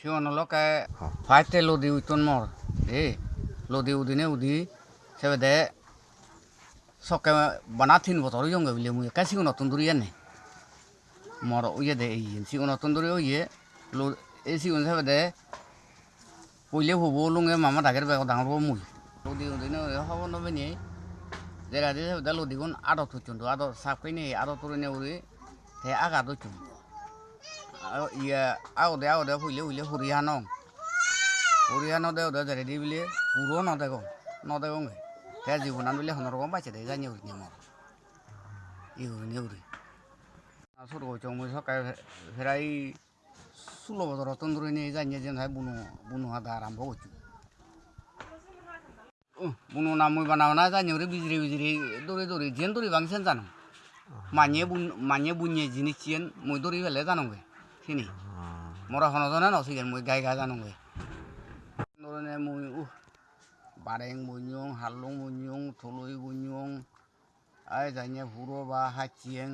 sigono loke faite lodi uiton mor e lodi udine udi sebede sokke banatin botor yonge bile mu ka sigono tunduri ene mor uye de yin sigono tunduri uye lo e sigon sebede পইলে হব লুঙে মামা ডাকের বেগ ডাঙর মুই লদি উদিনে হব নবে নি যেটা দিয়ে সেটা লদিগুন আদর থুচুন আদর সাপকাই নি আদর তুলে নে উড়ি হে আগা দচুন ইয়ে আগদে আগদে ফুইলে ফুইলে ফুরি হানং ফুরি হানো দে ওদে যেরে দি বিলে পুরো নদেগো নদেগো গে। তে জীবনান বিলে হনর গম পাইছে দে, জানি উড়ি নিমর ই উড়ি নি উড়ি আসর গো চং মুই সকাই ফেরাই ষোলো বছর তন্দুরি নিয়ে জানিয়ে যেন হয় বুনো বুনো হাদা আরম্ভ করছি বুনো নাম মই বানাও না, জানি ওরে বিজরি বিজরি দৌড়ে দৌড়ে যেন দৌড়ি বাংসেন জানো। মানিয়ে বুন, মানিয়ে বুনিয়ে জিনিস চিয়েন মই দৌড়ি ফেলে জানোগে। সিনি মরা হন জানা নসিগেন মই গাই গা জানোগে দৌড়ে মই উহ বারেং বইয়ং হালং বইয়ং থলই বইয়ং আই জানিয়ে হুরো বা হাচিয়েং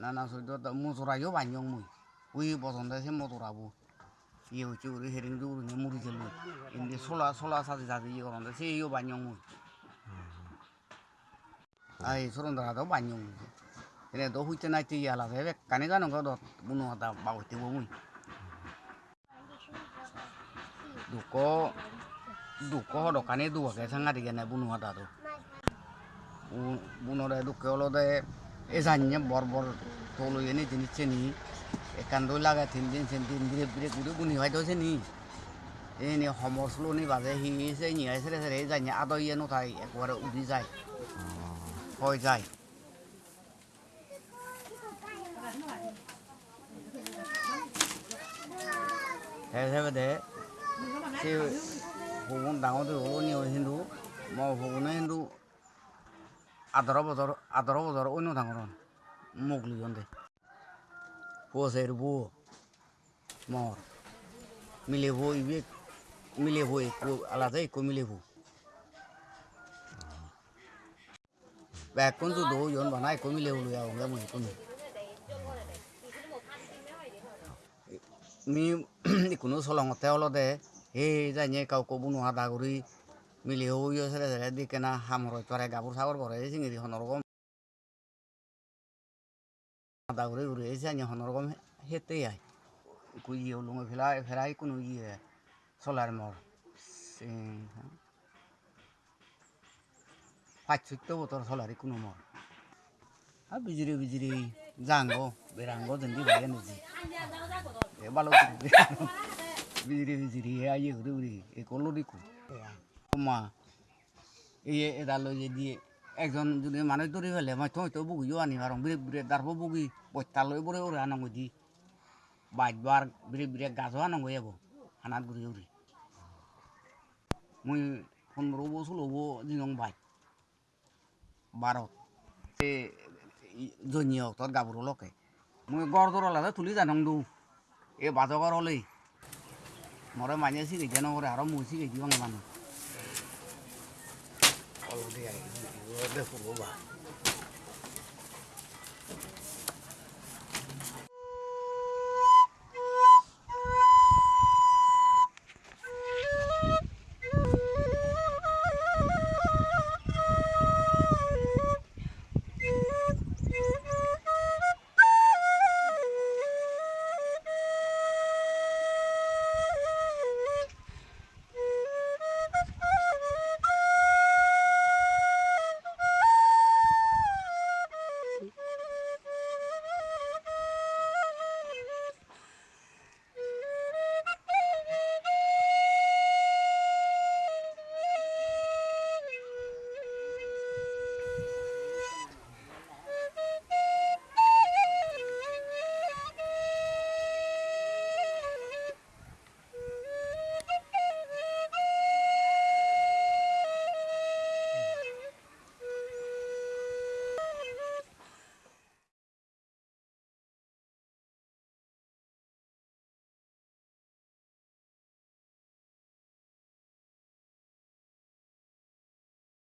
নানা সৈদ্য মুসরাইও বানিয়ং মই উই বসন্তে সে মতরাবো ইয়ে হচ্ছে ওরে হেরিং দৌড় নিয়ে মুড়ি খেল এমনি সোলা সোলা সাথে সাথে ইয়ে করতে সে ইয়ে বানিয়ং মুই আই সরন্দর হাতেও বানিয়ং মুই এনে তো হইতে নাইতে ইয়ে আলাদা হেবে কানে জানো গো দত বুনো হাতা বাবতে মুই দুক দুক দোকানে দুয়াকে সাংগাতি কেনে বুনো হাতা তো বুনোরে দুকে হলদে এ জানিয়ে বর বর তলই এনে জিনিস চেনি একান্দই লাগে তিন দিন তিন দিন বিরে বিরে গুড়ি গুনি হয় দছে নি এনে সমসলো নি বাজে হি সে নি আই সেরে সেরে যাই আদর ইয়ে নথাই একবারে উদি যায় হয় যায় হিসাবে দে সে ভগবান ডাঙৰ দে হলো নি হিন্দু মই ভগৱানে হিন্দু আদৰ বজাৰ আদৰ বজাৰ অন্য ডাঙৰ মোক লিজন দে পোসের বউ মর মিলে বউ ইবে মিলে বউ একটু আলাদা একটু মিলে বউ এখন তো দৌ জন বানা একটু মিলে লইয়া মই কোনো মি কোনো চলঙতে অলদে সেই জানিয়ে কাউকে বুনো হাদা কৰি মিলি হৌ ইয়ে সেরে সেরে দিকে না হামরই তোরে গাবুর সাগর পরে চিংড়ি হনরকম আদা করে ঘুরে এসে আনি হনরকম হেতে আয় কুই ইয়ে লুঙে ফেলাই ফেরাই কোনো ইয়ে সোলার মর পাঁচ চৈত্য বছর সোলারি কোনো মর আর বিজিরি বিজিরি জাঙ্গ বেরাঙ্গ যেন ভাই নিজি এ ভালো বিজিরি বিজিরি এ আইয়ে ঘুরে ঘুরে এ করল দেখু মা এই এডাল যে দিয়ে একজন যদি মানুষ ধরে ফেলে মই থৈ তো বুগিও আনি পারো বিরে বিরে দারব বুগি বস্তা লৈ বরে ওরে আনঙ্গ দি বাইবার বিরে বিরে গাছও আনঙ্গ যাব হানাত ঘুরি উড়ি মুই পনেরো বছর হব দিনং বাইক বারত এ জনি তোর গাবুর লকে মই গড়দৰ লাগে তুলি জানং দু। এই বাজগৰ হ'লেই। মৰে মানে চিকাই দিয়া নকৰে আৰু মই চিকাই দিওঁ মানুহ।